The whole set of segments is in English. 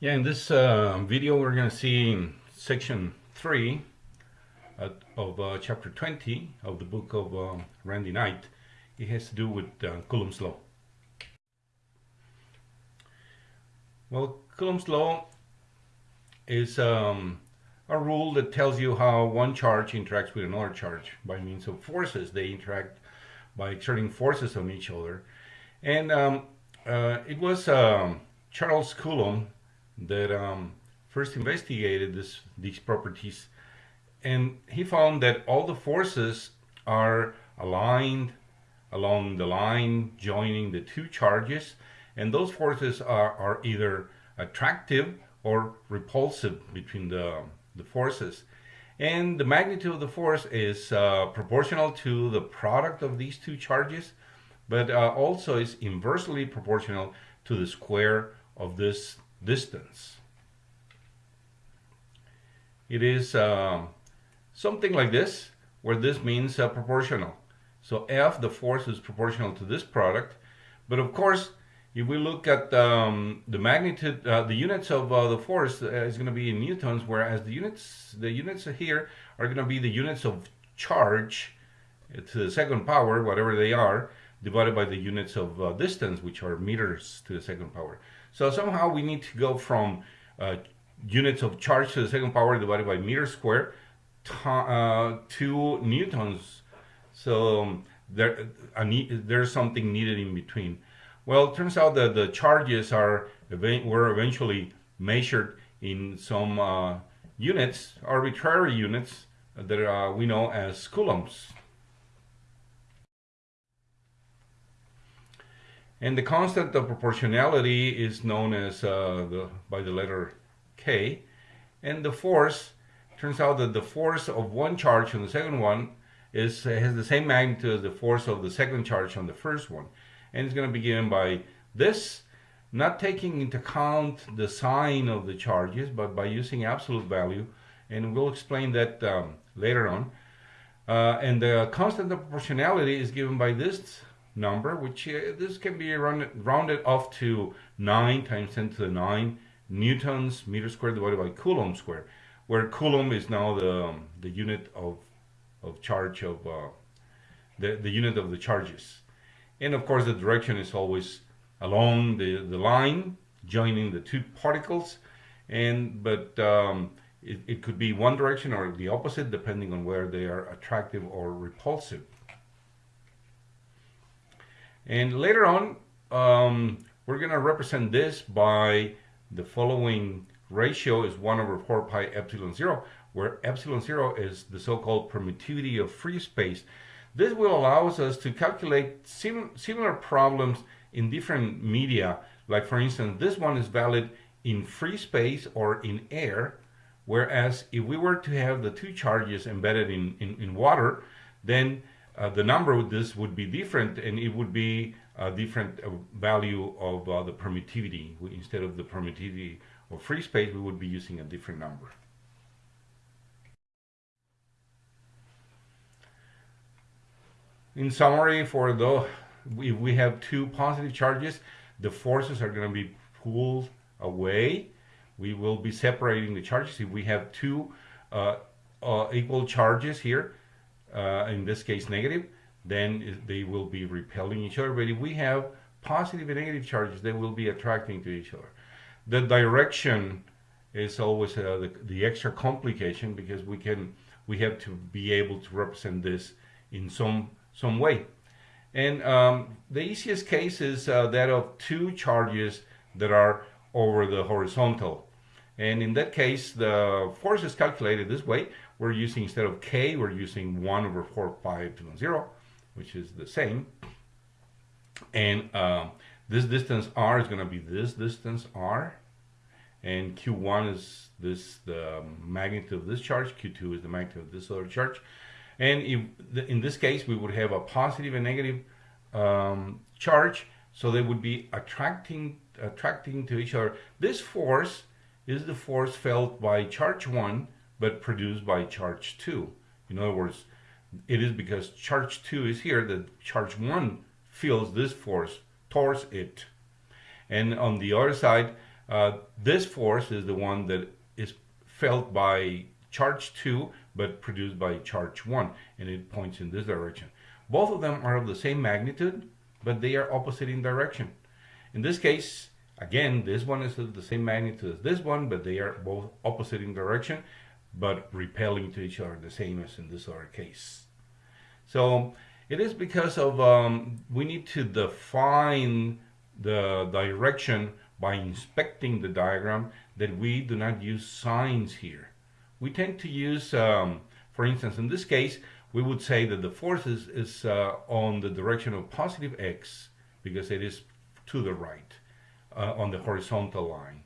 Yeah, in this uh, video we're going to see section 3 uh, of uh, chapter 20 of the book of uh, Randy Knight. It has to do with uh, Coulomb's law. Well, Coulomb's law is um, a rule that tells you how one charge interacts with another charge by means of forces. They interact by exerting forces on each other. And um, uh, it was um, Charles Coulomb that um, first investigated this, these properties. And he found that all the forces are aligned along the line joining the two charges and those forces are, are either attractive or repulsive between the, the forces. And the magnitude of the force is uh, proportional to the product of these two charges but uh, also is inversely proportional to the square of this distance. It is uh, something like this, where this means uh, proportional. So F, the force, is proportional to this product. But of course, if we look at um, the magnitude, uh, the units of uh, the force uh, is going to be in newtons, whereas the units, the units here are going to be the units of charge to the second power, whatever they are, divided by the units of uh, distance, which are meters to the second power. So somehow we need to go from uh, units of charge to the second power divided by meter square uh, to newtons. So um, there, there's something needed in between. Well, it turns out that the charges are were eventually measured in some uh, units, arbitrary units that uh, we know as coulombs. And the constant of proportionality is known as uh, the, by the letter K. And the force, turns out that the force of one charge on the second one is has the same magnitude as the force of the second charge on the first one. And it's going to be given by this, not taking into account the sign of the charges, but by using absolute value. And we'll explain that um, later on. Uh, and the constant of proportionality is given by this number, which uh, this can be rounded, rounded off to 9 times 10 to the 9 newtons meter squared divided by coulomb squared, where coulomb is now the, um, the unit of, of charge of, uh, the, the unit of the charges. And of course the direction is always along the, the line, joining the two particles, and but um, it, it could be one direction or the opposite depending on where they are attractive or repulsive. And later on, um, we're going to represent this by the following ratio is 1 over 4 pi epsilon 0, where epsilon 0 is the so-called permittivity of free space. This will allow us to calculate sim similar problems in different media. Like for instance, this one is valid in free space or in air, whereas if we were to have the two charges embedded in, in, in water, then the number of this would be different and it would be a different uh, value of uh, the permittivity. Instead of the permittivity of free space, we would be using a different number. In summary, for though if we have two positive charges, the forces are going to be pulled away. We will be separating the charges. If we have two uh, uh, equal charges here, uh, in this case negative, then they will be repelling each other. But if we have positive and negative charges, they will be attracting to each other. The direction is always uh, the, the extra complication because we can we have to be able to represent this in some some way. And um, the easiest case is uh, that of two charges that are over the horizontal. And in that case, the force is calculated this way. We're using, instead of k, we're using 1 over 4 pi epsilon 0, which is the same. And uh, this distance r is going to be this distance r. And q1 is this the magnitude of this charge. q2 is the magnitude of this other charge. And if in this case, we would have a positive and negative um, charge. So they would be attracting attracting to each other. This force is the force felt by charge 1 but produced by charge 2. In other words, it is because charge 2 is here that charge 1 feels this force towards it. And on the other side, Uh, this force is the one that is felt by charge 2 but produced by charge 1 and it points in this direction. Both of them are of the same magnitude but they are opposite in direction. In this case, again, this one is of the same magnitude as this one but they are both opposite in direction but repelling to each other the same as in this other case. So it is because of um, we need to define the direction by inspecting the diagram that we do not use signs here. We tend to use, um, for instance, in this case, we would say that the force is, is uh, on the direction of positive x because it is to the right uh, on the horizontal line.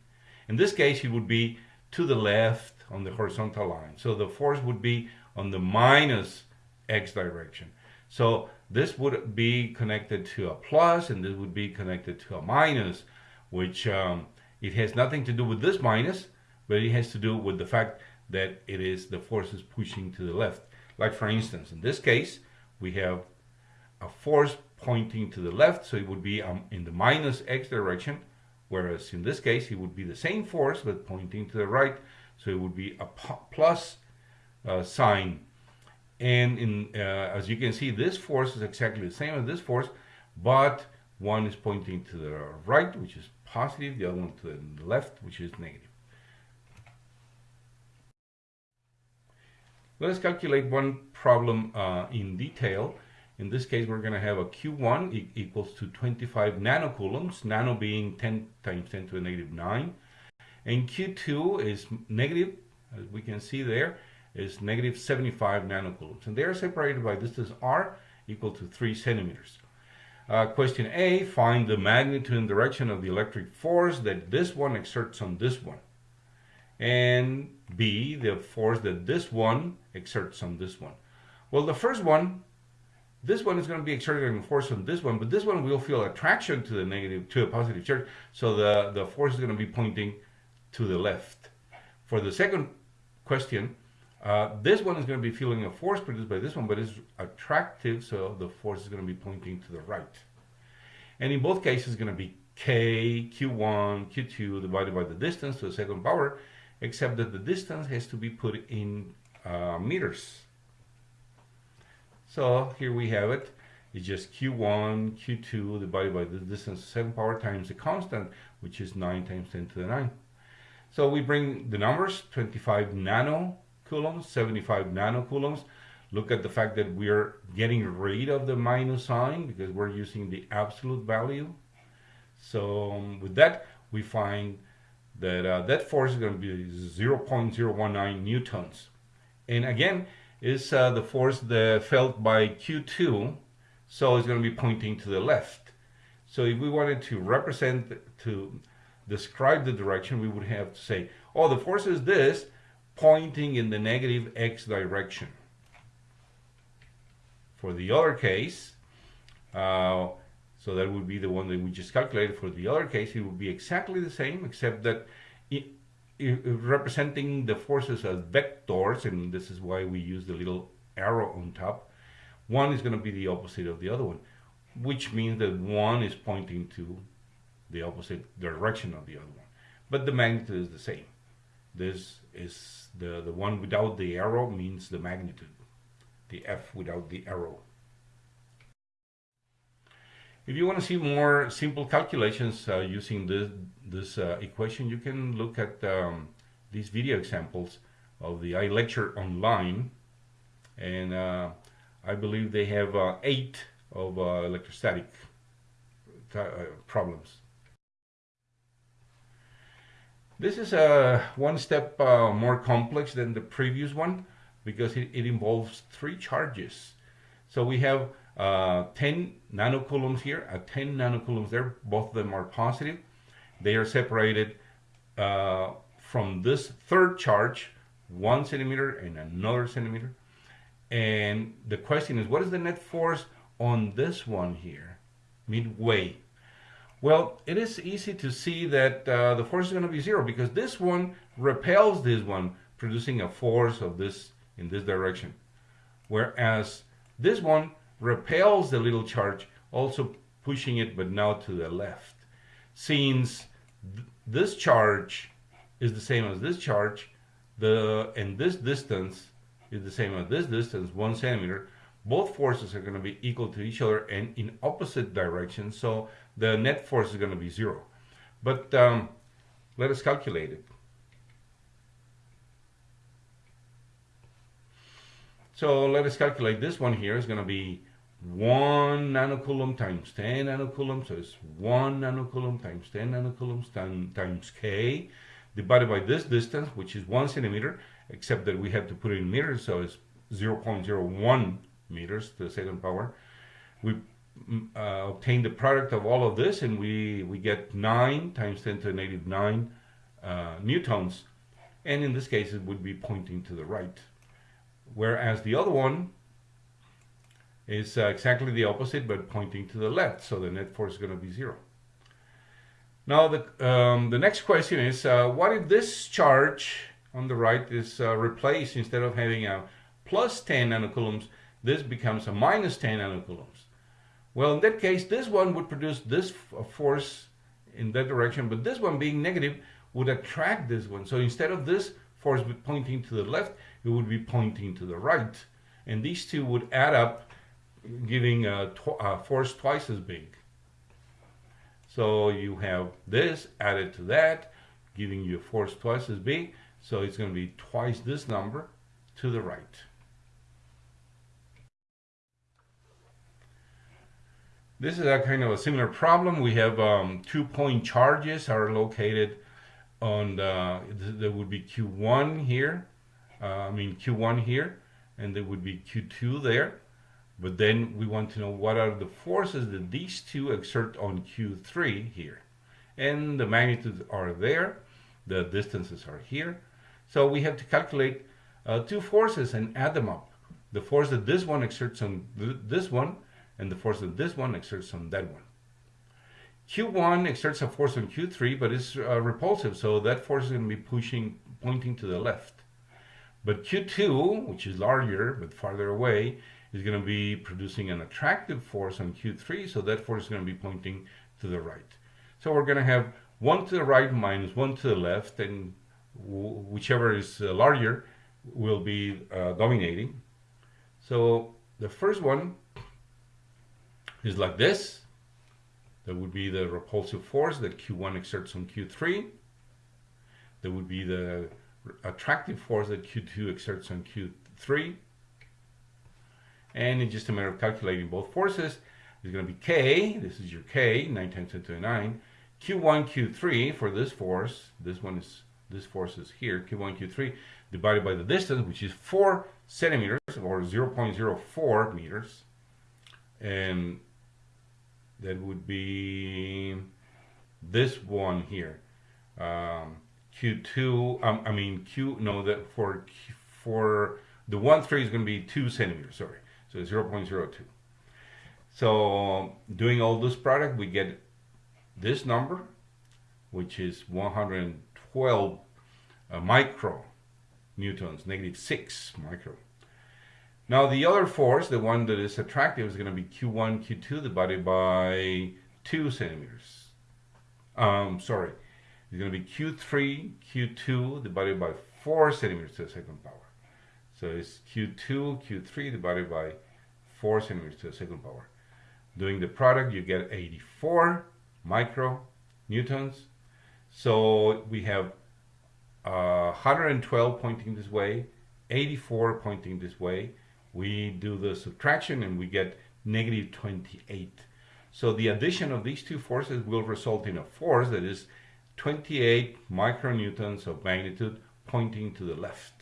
In this case, it would be to the left on the horizontal line. So the force would be on the minus x direction. So this would be connected to a plus and this would be connected to a minus, which um, it has nothing to do with this minus, but it has to do with the fact that it is the forces pushing to the left. Like for instance, in this case, we have a force pointing to the left, so it would be um, in the minus x direction, whereas in this case, it would be the same force, but pointing to the right, so it would be a plus uh, sign. And in, uh, as you can see, this force is exactly the same as this force, but one is pointing to the right, which is positive, the other one to the left, which is negative. Let us calculate one problem uh, in detail. In this case, we're going to have a Q1 e equals to 25 nanocoulombs, nano being 10 times 10 to the negative 9. And Q2 is negative, as we can see there, is negative 75 nanocoulombs. And they are separated by distance r equal to 3 centimeters. Uh, question A, find the magnitude and direction of the electric force that this one exerts on this one. And B, the force that this one exerts on this one. Well, the first one, this one is going to be exerting a force on this one, but this one will feel attraction to the negative, to a positive charge. So the, the force is going to be pointing to the left. For the second question, uh, this one is going to be feeling a force produced by this one, but it's attractive, so the force is going to be pointing to the right. And in both cases, it's going to be k, q1, q2 divided by the distance to the second power, except that the distance has to be put in uh, meters. So here we have it. It's just q1, q2 divided by the distance 7 power times the constant, which is 9 times 10 to the 9. So we bring the numbers, 25 nano coulombs, 75 nanocoulombs. Look at the fact that we're getting rid of the minus sign because we're using the absolute value. So um, with that, we find that uh, that force is going to be 0.019 newtons. And again, is uh, the force that felt by Q2, so it's going to be pointing to the left. So if we wanted to represent, to describe the direction, we would have to say, oh, the force is this, pointing in the negative x direction. For the other case, uh, so that would be the one that we just calculated. For the other case, it would be exactly the same, except that it, it, representing the forces as vectors, and this is why we use the little arrow on top, one is going to be the opposite of the other one, which means that one is pointing to the opposite direction of the other one. But the magnitude is the same. This is the, the one without the arrow means the magnitude, the F without the arrow. If you want to see more simple calculations uh, using this, this uh, equation, you can look at um, these video examples of the iLecture online. And uh, I believe they have uh, eight of uh, electrostatic uh, problems. This is uh, one step uh, more complex than the previous one because it, it involves three charges. So we have uh, 10 nanocoulombs here, at 10 nanocoulombs there, both of them are positive. They are separated uh, from this third charge, one centimeter and another centimeter. And the question is, what is the net force on this one here, midway? Well, it is easy to see that uh, the force is going to be zero because this one repels this one, producing a force of this in this direction. Whereas this one repels the little charge, also pushing it, but now to the left. Since this charge is the same as this charge, the and this distance is the same as this distance, one centimeter, both forces are going to be equal to each other and in opposite directions, so the net force is going to be zero. But um, let us calculate it. So let us calculate this one here is going to be 1 nanocoulomb times 10 nanocoulombs, so it's 1 nanocoulomb times 10 nanocoulombs times k, divided by this distance, which is 1 centimeter, except that we have to put it in meters, so it's 0.01 meters to the second power. We uh, obtain the product of all of this, and we, we get 9 times 10 to the negative 9 uh, newtons, and in this case it would be pointing to the right. Whereas the other one is uh, exactly the opposite, but pointing to the left, so the net force is going to be zero. Now the, um, the next question is, uh, what if this charge on the right is uh, replaced instead of having a plus 10 nanocoulombs, this becomes a minus 10 nanocoulombs. Well, in that case, this one would produce this uh, force in that direction, but this one being negative would attract this one. So instead of this force pointing to the left, it would be pointing to the right. And these two would add up, giving a, a force twice as big. So you have this added to that, giving you a force twice as big. So it's going to be twice this number to the right. This is a kind of a similar problem. We have um, two point charges are located on the, there would be Q1 here, uh, I mean Q1 here, and there would be Q2 there. But then we want to know what are the forces that these two exert on Q3 here. And the magnitudes are there, the distances are here. So we have to calculate uh, two forces and add them up. The force that this one exerts on th this one and the force that this one exerts on that one. Q1 exerts a force on Q3, but it's uh, repulsive, so that force is going to be pushing, pointing to the left. But Q2, which is larger but farther away, is going to be producing an attractive force on Q3, so that force is going to be pointing to the right. So we're going to have one to the right minus one to the left, and whichever is uh, larger will be uh, dominating. So the first one is like this. That would be the repulsive force that Q1 exerts on Q3. That would be the attractive force that Q2 exerts on Q3. And in just a matter of calculating both forces, it's going to be K, this is your K, 9 times 10 to the 9, Q1, Q3 for this force, this one is, this force is here, Q1, Q3, divided by the distance, which is 4 centimeters, or 0.04 meters. And that would be this one here. Um, Q2, um, I mean Q, no, that for, for the 1, 3 is going to be 2 centimeters, sorry. So 0.02. So doing all this product, we get this number, which is 112 uh, micro newtons, negative 6 micro. Now the other force, the one that is attractive, is going to be Q1, Q2 divided by 2 centimeters. Um, sorry, it's going to be Q3, Q2 divided by 4 centimeters to the second power. So it's Q2, Q3 divided by 4 centimeters to the second power. Doing the product, you get 84 micro newtons. So we have uh, 112 pointing this way, 84 pointing this way, we do the subtraction and we get negative 28. So the addition of these two forces will result in a force that is 28 micronewtons of magnitude pointing to the left.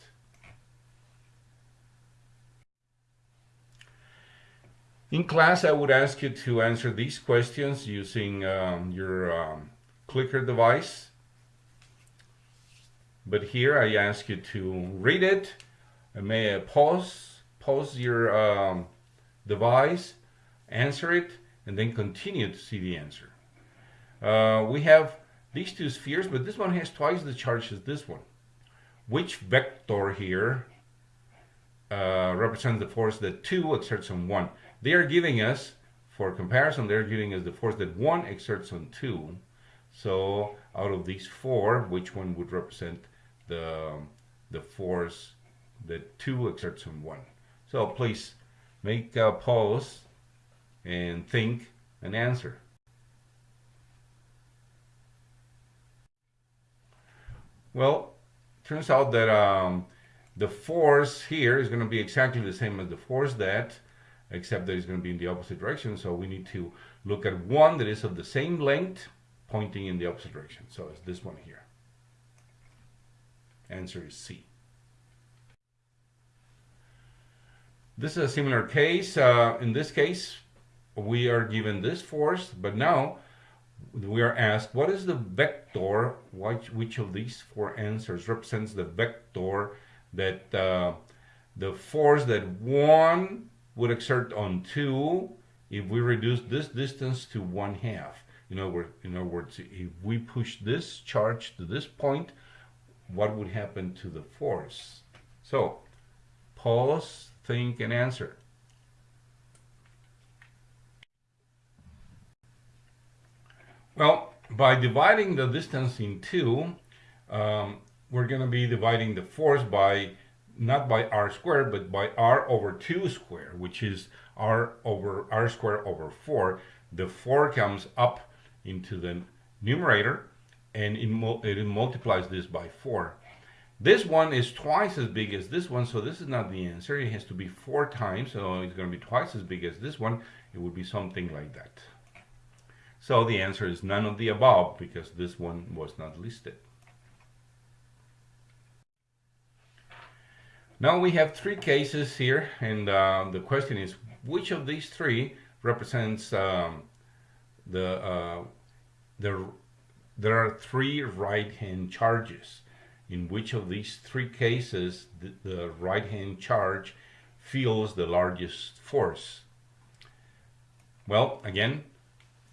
In class, I would ask you to answer these questions using um, your um, clicker device. But here I ask you to read it, I may pause pause your um, device, answer it, and then continue to see the answer. Uh, we have these two spheres, but this one has twice the charge as this one. Which vector here uh, represents the force that 2 exerts on 1? They are giving us, for comparison, they're giving us the force that 1 exerts on 2. So out of these four, which one would represent the, the force that two exerts on one? So please make a pause and think and answer. Well, turns out that um, the force here is going to be exactly the same as the force that, except that it's going to be in the opposite direction. So we need to look at one that is of the same length pointing in the opposite direction. So it's this one here. Answer is C. This is a similar case. Uh, in this case, we are given this force, but now we are asked what is the vector, which, which of these four answers represents the vector that uh, the force that one would exert on two if we reduce this distance to one half. In other, words, in other words, if we push this charge to this point, what would happen to the force? So, pause, think, and answer. Well, by dividing the distance in two, um, we're going to be dividing the force by not by r squared, but by r over 2 squared, which is r over r squared over 4. The 4 comes up into the numerator, and it, it multiplies this by 4. This one is twice as big as this one, so this is not the answer. It has to be 4 times, so it's going to be twice as big as this one. It would be something like that. So the answer is none of the above, because this one was not listed. Now we have three cases here, and uh, the question is, which of these three represents um, the, uh, the, there are three right-hand charges. In which of these three cases the, the right-hand charge feels the largest force? Well, again,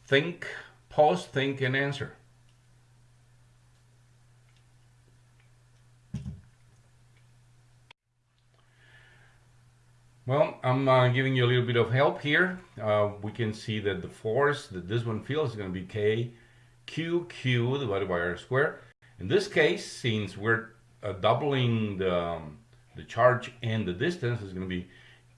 think, pause, think, and answer. Well, I'm uh, giving you a little bit of help here. Uh, we can see that the force that this one feels is going to be k q q divided by r squared. In this case, since we're uh, doubling the, um, the charge and the distance, is going to be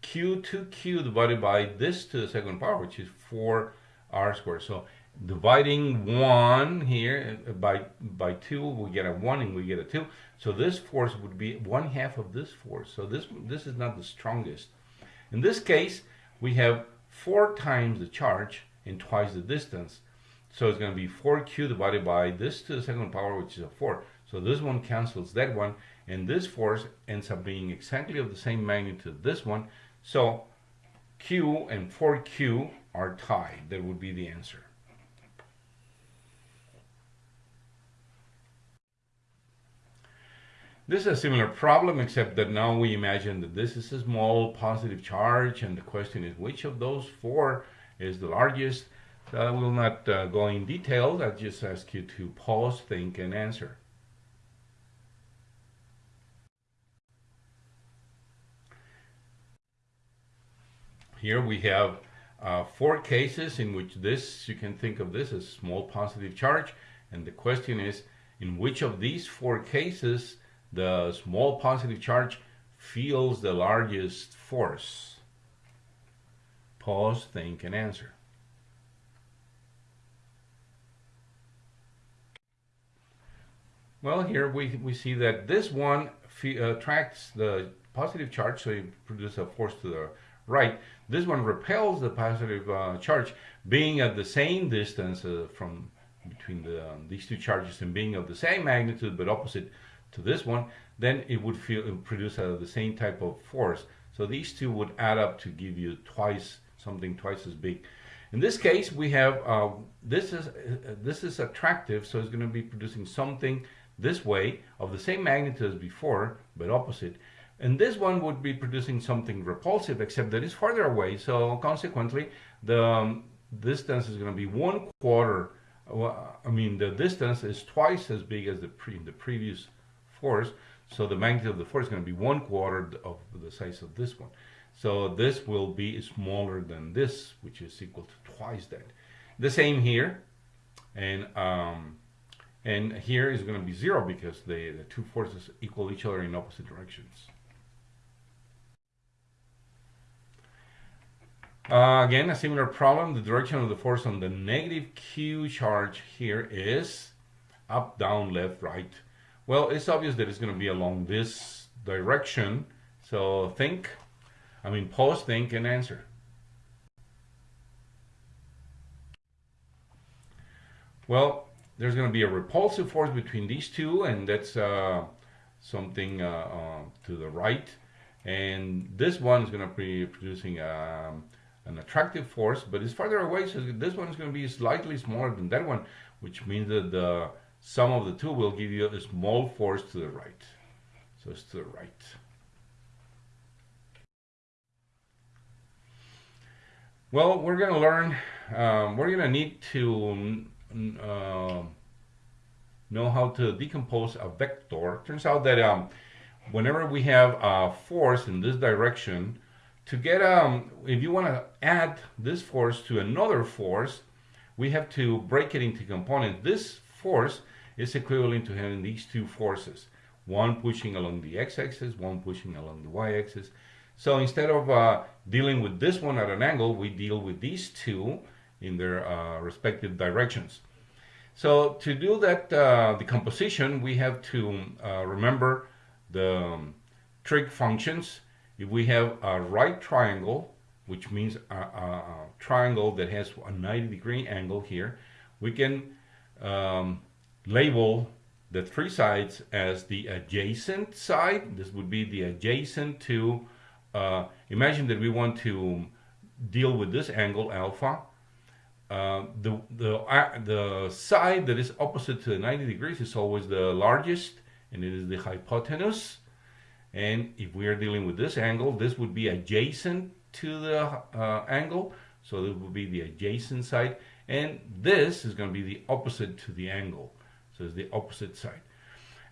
q 2q divided by this to the second power, which is 4r squared. So dividing 1 here uh, by by 2, we get a 1 and we get a 2. So this force would be 1 half of this force. So this, this is not the strongest. In this case, we have four times the charge and twice the distance. So it's going to be 4q divided by this to the second power, which is a 4. So this one cancels that one, and this force ends up being exactly of the same magnitude this one. So q and 4q are tied. That would be the answer. This is a similar problem, except that now we imagine that this is a small positive charge, and the question is which of those four is the largest? I will not uh, go in detail, I just ask you to pause, think, and answer. Here we have uh, four cases in which this, you can think of this as small positive charge, and the question is, in which of these four cases the small positive charge feels the largest force? Pause, think, and answer. Well, here we, we see that this one attracts the positive charge, so it produces a force to the right. This one repels the positive uh, charge, being at the same distance uh, from between the, um, these two charges and being of the same magnitude but opposite to this one, then it would feel it would produce uh, the same type of force. So these two would add up to give you twice something twice as big. In this case, we have uh, this is uh, this is attractive, so it's going to be producing something this way of the same magnitude as before, but opposite. And this one would be producing something repulsive, except that it's farther away. So consequently, the um, distance is going to be one quarter. Well, I mean, the distance is twice as big as the pre the previous force. So the magnitude of the force is going to be one quarter of the size of this one. So this will be smaller than this, which is equal to twice that. The same here. And um, And here is going to be zero because the, the two forces equal each other in opposite directions. Uh, again, a similar problem. The direction of the force on the negative Q charge here is up, down, left, right. Well, it's obvious that it's going to be along this direction. So think, I mean, pause, think, and answer. Well, there's going to be a repulsive force between these two, and that's uh, something uh, uh, to the right. And this one is going to be producing um, an attractive force, but it's farther away, so this one is going to be slightly smaller than that one, which means that the sum of the two will give you a small force to the right. So it's to the right. Well, we're going to learn, um, we're going to need to uh, know how to decompose a vector. Turns out that um, whenever we have a force in this direction, to get, um, if you want to add this force to another force, we have to break it into components. This force is equivalent to having these two forces, one pushing along the x-axis, one pushing along the y-axis. So instead of uh, dealing with this one at an angle, we deal with these two in their uh, respective directions. So to do that uh, decomposition, we have to uh, remember the um, trig functions if we have a right triangle, which means a, a, a triangle that has a 90 degree angle here, we can um, label the three sides as the adjacent side. This would be the adjacent to, uh, imagine that we want to deal with this angle alpha. Uh, the, the, uh, the side that is opposite to the 90 degrees is always the largest and it is the hypotenuse. And if we are dealing with this angle, this would be adjacent to the uh, angle. So this would be the adjacent side. And this is going to be the opposite to the angle. So it's the opposite side.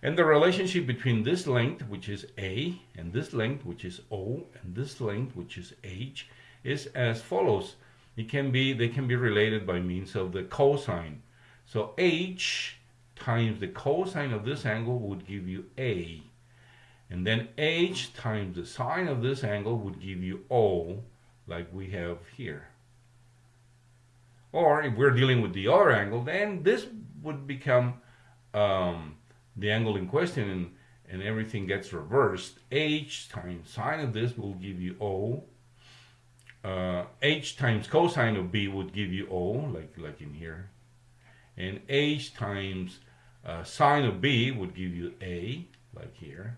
And the relationship between this length, which is A, and this length, which is O, and this length, which is H, is as follows. It can be, they can be related by means of the cosine. So H times the cosine of this angle would give you A. And then h times the sine of this angle would give you O, like we have here. Or if we're dealing with the other angle, then this would become um, the angle in question and, and everything gets reversed. h times sine of this will give you O. Uh, h times cosine of b would give you O, like, like in here. And h times uh, sine of b would give you A, like here.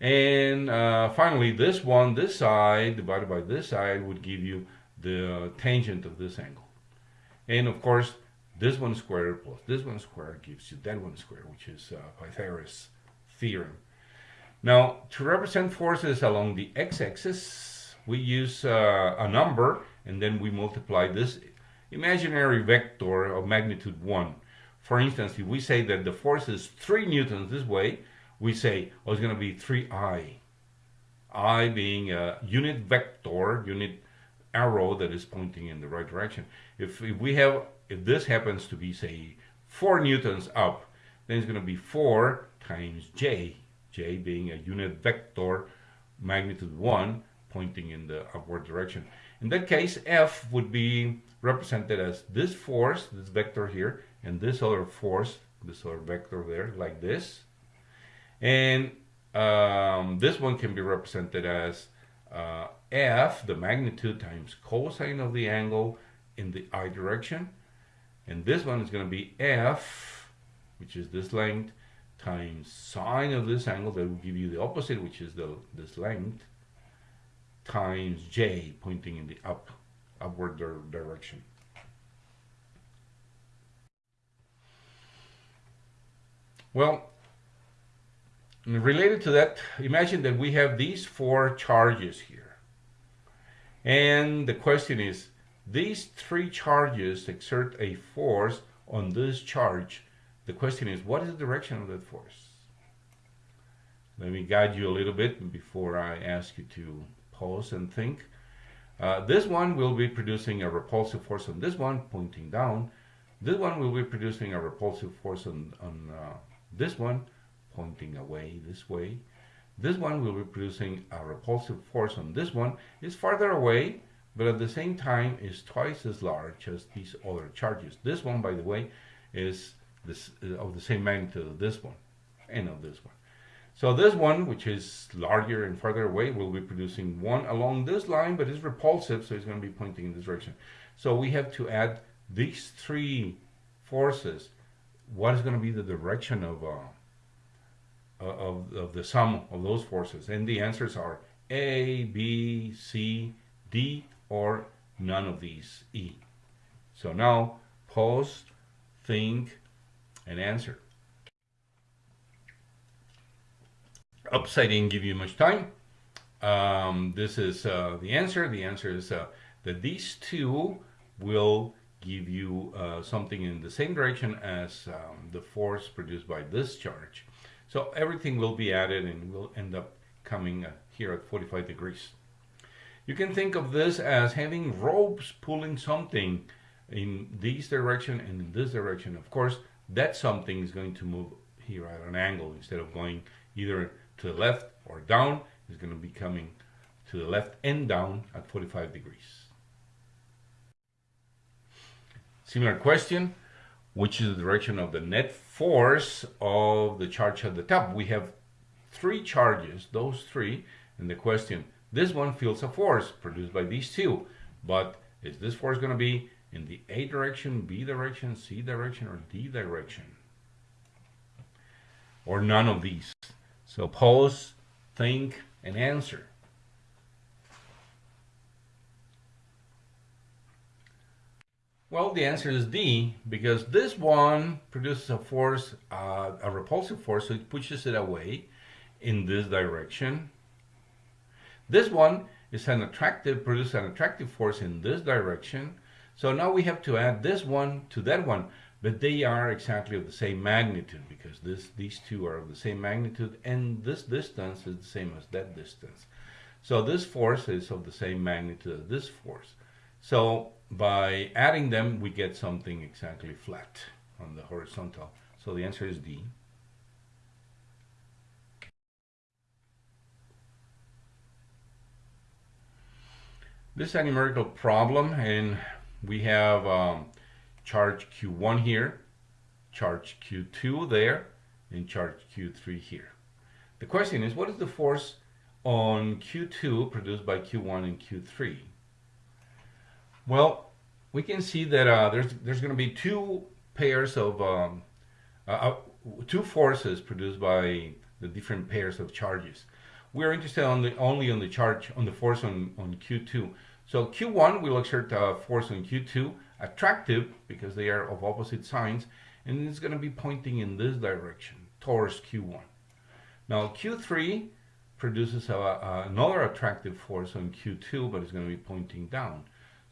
And uh, finally, this one, this side divided by this side would give you the tangent of this angle. And of course, this one squared plus this one squared gives you that one squared, which is uh, Pythagoras theorem. Now, to represent forces along the x-axis, we use uh, a number and then we multiply this imaginary vector of magnitude 1. For instance, if we say that the force is 3 newtons this way, we say, oh, it's going to be 3i. i being a unit vector, unit arrow that is pointing in the right direction. If, if we have, if this happens to be, say, 4 newtons up, then it's going to be 4 times j, j being a unit vector, magnitude 1, pointing in the upward direction. In that case, F would be represented as this force, this vector here, and this other force, this other vector there, like this. And um, this one can be represented as uh, f, the magnitude times cosine of the angle in the i direction. And this one is going to be f, which is this length, times sine of this angle, that will give you the opposite, which is the this length, times j, pointing in the up upward direction. Well, related to that, imagine that we have these four charges here. And the question is, these three charges exert a force on this charge. The question is, what is the direction of that force? Let me guide you a little bit before I ask you to pause and think. Uh, this one will be producing a repulsive force on this one, pointing down. This one will be producing a repulsive force on, on uh, this one, pointing away this way. This one will be producing a repulsive force on this one. It's farther away, but at the same time is twice as large as these other charges. This one, by the way, is this, uh, of the same magnitude of this one and of this one. So this one, which is larger and farther away, will be producing one along this line, but it's repulsive, so it's going to be pointing in this direction. So we have to add these three forces. What is going to be the direction of, uh, of, of the sum of those forces? And the answers are A, B, C, D, or none of these, E. So now, pause, think, and answer. I didn't give you much time. Um, this is uh, the answer. The answer is uh, that these two will give you uh, something in the same direction as um, the force produced by this charge. So everything will be added and will end up coming uh, here at 45 degrees. You can think of this as having ropes pulling something in this direction and in this direction. Of course, that something is going to move here at an angle instead of going either to the left or down is going to be coming to the left and down at 45 degrees. Similar question, which is the direction of the net force of the charge at the top? We have three charges, those three, and the question, this one feels a force produced by these two, but is this force going to be in the A direction, B direction, C direction, or D direction? Or none of these? So pause, think, and answer. Well, the answer is D, because this one produces a force, uh, a repulsive force, so it pushes it away in this direction. This one is an attractive, produces an attractive force in this direction. So now we have to add this one to that one but they are exactly of the same magnitude because this these two are of the same magnitude and this distance is the same as that distance. So this force is of the same magnitude as this force. So by adding them, we get something exactly flat on the horizontal. So the answer is D. This is a numerical problem and we have um, charge Q1 here, charge Q2 there, and charge Q3 here. The question is, what is the force on Q2 produced by Q1 and Q3? Well, we can see that uh, there's there's going to be two pairs of um, uh, uh, two forces produced by the different pairs of charges. We're interested on the, only on the charge on the force on, on Q2. So Q1 will exert a force on Q2 attractive because they are of opposite signs and it's going to be pointing in this direction towards Q1. Now Q3 produces a, a, another attractive force on Q2 but it's going to be pointing down.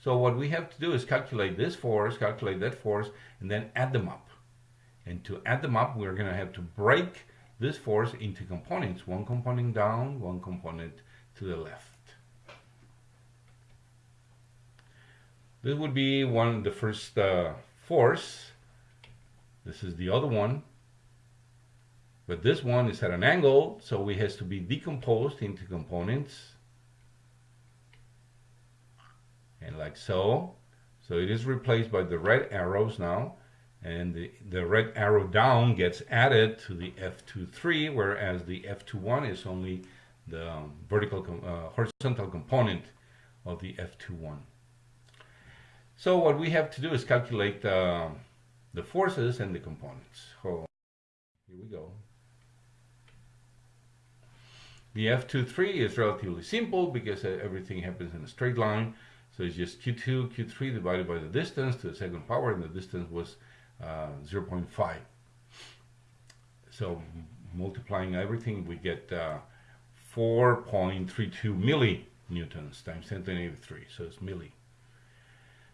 So what we have to do is calculate this force, calculate that force and then add them up. And to add them up we're going to have to break this force into components, one component down, one component to the left. This would be one, of the first uh, force. This is the other one. But this one is at an angle, so it has to be decomposed into components. And like so. So it is replaced by the red arrows now. And the, the red arrow down gets added to the F23, whereas the F21 is only the vertical, uh, horizontal component of the F21. So what we have to do is calculate uh, the forces and the components. So here we go. The F23 is relatively simple because uh, everything happens in a straight line. So it's just Q2, Q3 divided by the distance to the second power, and the distance was uh, 0.5. So multiplying everything, we get uh, 4.32 millinewtons times 10 to the negative 3. So it's milli.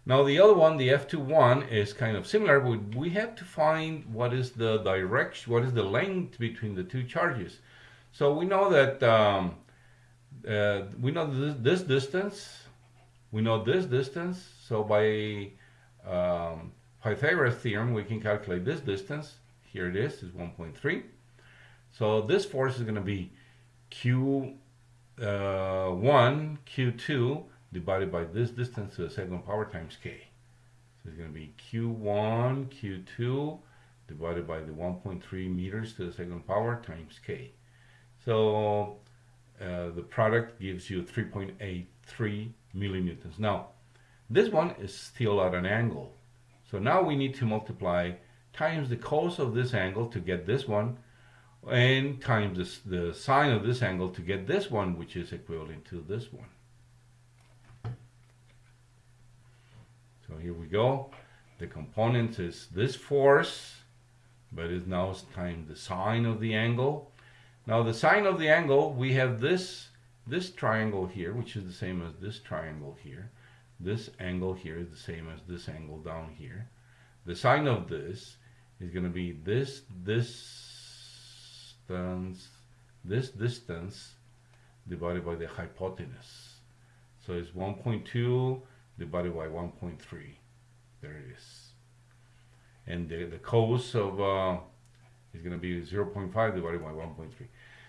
Now the other one, the F21, is kind of similar. but we have to find what is the direction, what is the length between the two charges. So we know that um, uh, we know this, this, distance, we know this distance. So by um, Pythagoras theorem, we can calculate this distance. Here it is, is 1.3. So this force is going to be Q1, uh, Q2 divided by this distance to the second power times K. So it's going to be Q1, Q2 divided by the 1.3 meters to the second power times K. So uh, the product gives you 3.83 millinewtons. Now, this one is still at an angle. So now we need to multiply times the cos of this angle to get this one and times the sine of this angle to get this one which is equivalent to this one. So here we go. The component is this force but it now is times the sine of the angle. Now the sine of the angle we have this this triangle here which is the same as this triangle here this angle here is the same as this angle down here. The sine of this is going to be this distance, this distance divided by the hypotenuse. So it's 1.2 divided by 1.3. There it is. And the, the cos of uh, is going to be 0.5 divided by 1.3.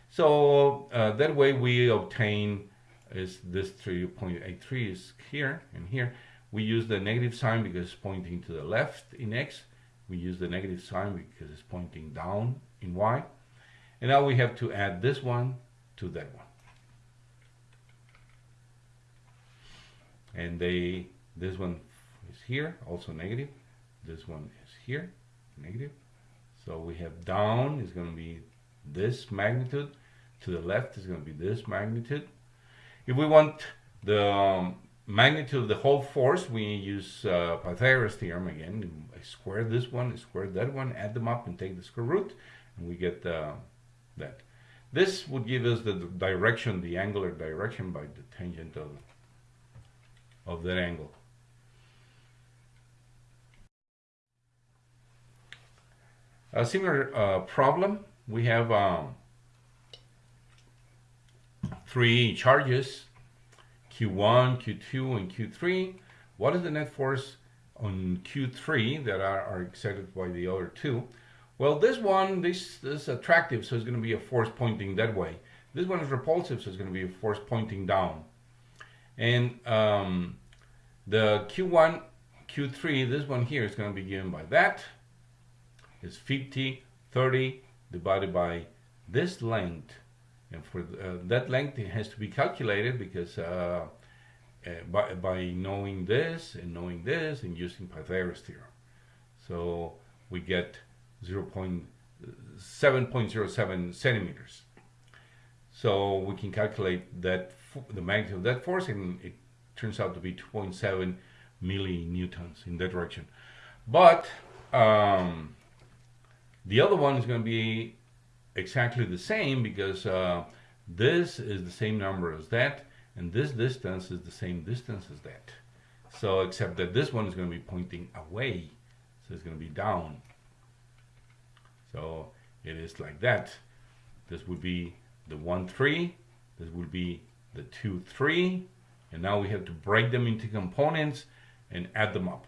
So uh, that way we obtain is this 3.83 is here and here. We use the negative sign because it's pointing to the left in X. We use the negative sign because it's pointing down in Y. And now we have to add this one to that one. And they, this one is here, also negative. This one is here, negative. So we have down is going to be this magnitude. To the left is going to be this magnitude. If we want the um, magnitude of the whole force, we use uh, Pythagoras theorem again. I square this one, I square that one, add them up and take the square root, and we get uh, that. This would give us the direction, the angular direction by the tangent of, of that angle. A similar uh, problem, we have um, three charges, Q1, Q2, and Q3. What is the net force on Q3 that are, are excited by the other two? Well, this one, this, this is attractive, so it's going to be a force pointing that way. This one is repulsive, so it's going to be a force pointing down. And um, the Q1, Q3, this one here is going to be given by that. It's 50, 30 divided by this length and for uh, that length it has to be calculated because uh, uh, by, by knowing this and knowing this and using Pythagoras theorem. So we get 0 7.07 centimeters. So we can calculate that the magnitude of that force and it turns out to be 2.7 millinewtons in that direction. But um, the other one is going to be exactly the same because uh, this is the same number as that and this distance is the same distance as that. So except that this one is going to be pointing away so it's going to be down. So it is like that. This would be the 1 3 this would be the 2 3 and now we have to break them into components and add them up.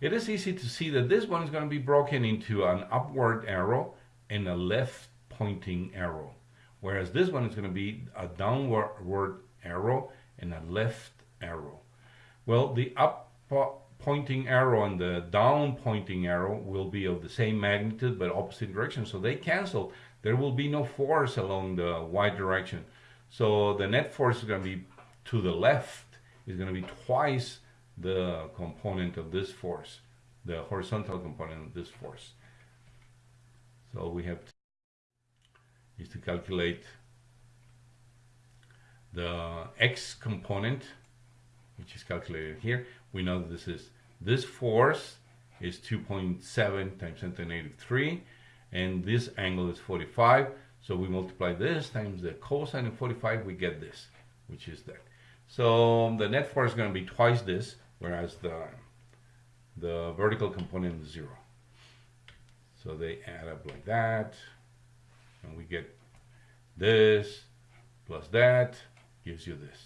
It is easy to see that this one is going to be broken into an upward arrow and a left pointing arrow. Whereas this one is going to be a downward arrow and a left arrow. Well, the up pointing arrow and the down pointing arrow will be of the same magnitude but opposite direction. So they cancel. There will be no force along the y direction. So the net force is going to be to the left is going to be twice the component of this force, the horizontal component of this force. So we have to, is to calculate the x component, which is calculated here. We know this is this force is 2.7 times 10 to the negative 3, and this angle is 45. So we multiply this times the cosine of 45, we get this, which is that. So the net force is going to be twice this, whereas the the vertical component is zero. So they add up like that and we get this plus that gives you this.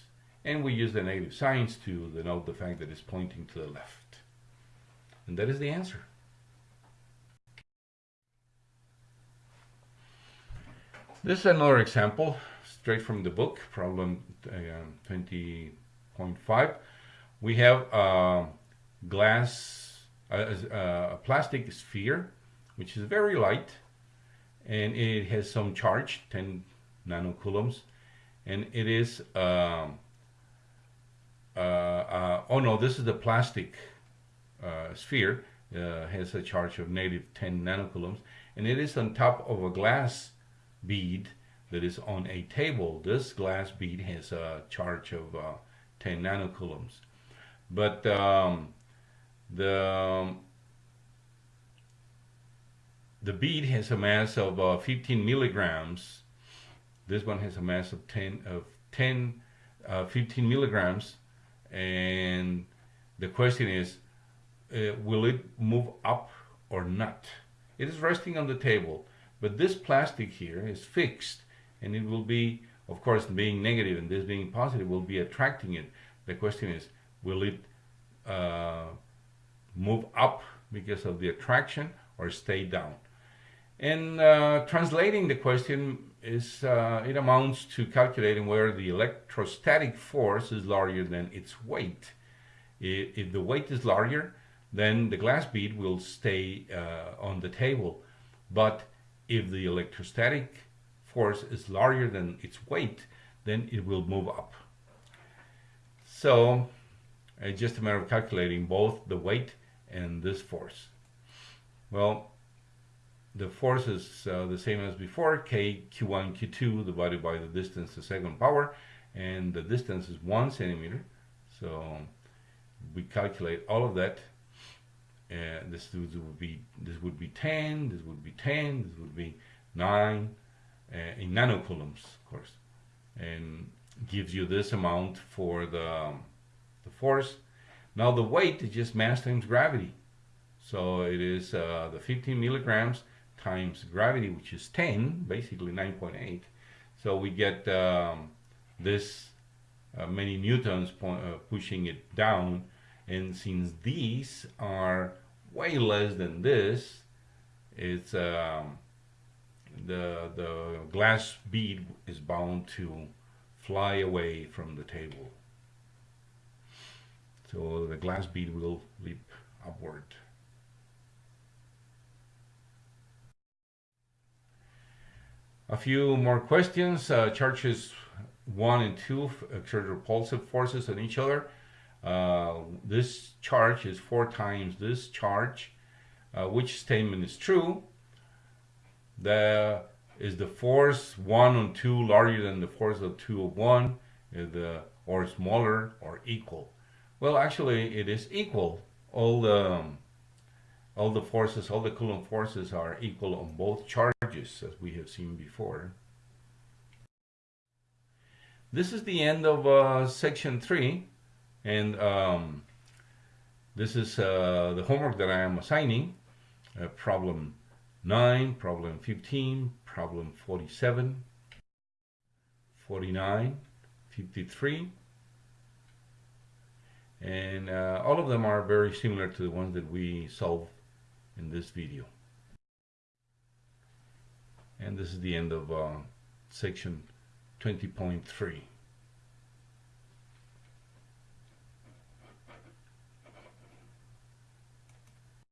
And we use the negative signs to denote the fact that it's pointing to the left. And that is the answer. This is another example, straight from the book, problem uh, 20.5. We have a glass, a, a plastic sphere, which is very light, and it has some charge, 10 nanocoulombs, and it is, um, uh, uh, oh no, this is the plastic uh, sphere, uh, has a charge of negative 10 nanocoulombs, and it is on top of a glass bead that is on a table. This glass bead has a charge of uh, 10 nanocoulombs. But um, the, the bead has a mass of uh, 15 milligrams. This one has a mass of 10 of 10, uh, 15 milligrams. And the question is, uh, will it move up or not? It is resting on the table. But this plastic here is fixed and it will be, of course, being negative and this being positive will be attracting it. The question is, will it uh, move up because of the attraction or stay down? And uh, translating the question is, uh, it amounts to calculating whether the electrostatic force is larger than its weight. If, the weight is larger, then the glass bead will stay uh, on the table. But if the electrostatic force is larger than its weight, then it will move up. So it's just a matter of calculating both the weight and this force. Well, the force is uh, the same as before, k q1 q2 divided by the distance to second power, and the distance is one centimeter. So we calculate all of that uh, this would be this would be 10 this would be 10 this would be 9 uh, in nanocoulombs of course. And gives you this amount for the the force. Now the weight is just mass times gravity. So it is uh, the 15 milligrams times gravity which is 10 basically 9.8 so we get um, this uh, many newtons uh, pushing it down and since these are way less than this it's um, the the glass bead is bound to fly away from the table. So the glass bead will leap upward. A few more questions. Uh, charges one and two exert repulsive forces on each other uh, this charge is four times this charge. Uh, which statement is true? The is the force one on two larger than the force of two of one, the or smaller or equal? Well, actually, it is equal. All the um, all the forces, all the Coulomb forces are equal on both charges, as we have seen before. This is the end of uh, section three. And um, this is uh, the homework that I am assigning. Uh, problem 9, problem 15, problem 47, 49, 53. And uh, all of them are very similar to the ones that we solved in this video. And this is the end of uh, section 20.3.